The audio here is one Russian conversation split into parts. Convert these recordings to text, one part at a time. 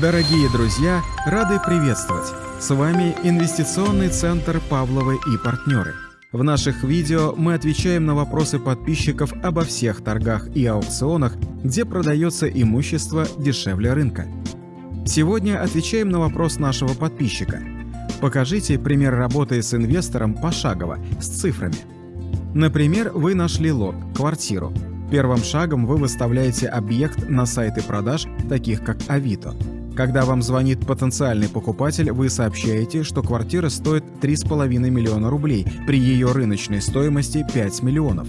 Дорогие друзья, рады приветствовать! С вами Инвестиционный центр Павловы и партнеры. В наших видео мы отвечаем на вопросы подписчиков обо всех торгах и аукционах, где продается имущество дешевле рынка. Сегодня отвечаем на вопрос нашего подписчика. Покажите пример работы с инвестором пошагово, с цифрами. Например, вы нашли лот, квартиру. Первым шагом вы выставляете объект на сайты продаж, таких как Авито. Когда вам звонит потенциальный покупатель, вы сообщаете, что квартира стоит 3,5 миллиона рублей, при ее рыночной стоимости 5 миллионов.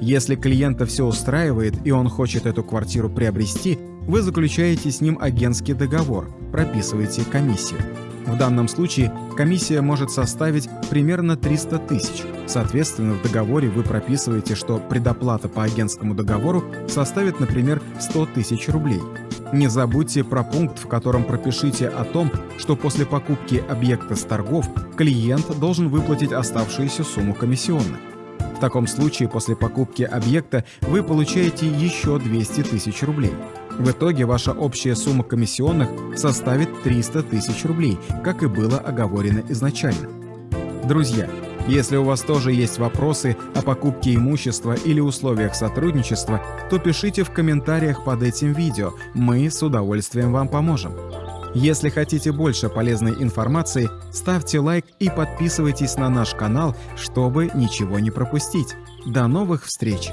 Если клиента все устраивает и он хочет эту квартиру приобрести, вы заключаете с ним агентский договор, прописываете комиссию. В данном случае комиссия может составить примерно 300 тысяч. Соответственно, в договоре вы прописываете, что предоплата по агентскому договору составит, например, 100 тысяч рублей. Не забудьте про пункт, в котором пропишите о том, что после покупки объекта с торгов клиент должен выплатить оставшуюся сумму комиссионных. В таком случае после покупки объекта вы получаете еще 200 тысяч рублей. В итоге ваша общая сумма комиссионных составит 300 тысяч рублей, как и было оговорено изначально. Друзья, если у вас тоже есть вопросы о покупке имущества или условиях сотрудничества, то пишите в комментариях под этим видео, мы с удовольствием вам поможем. Если хотите больше полезной информации, ставьте лайк и подписывайтесь на наш канал, чтобы ничего не пропустить. До новых встреч!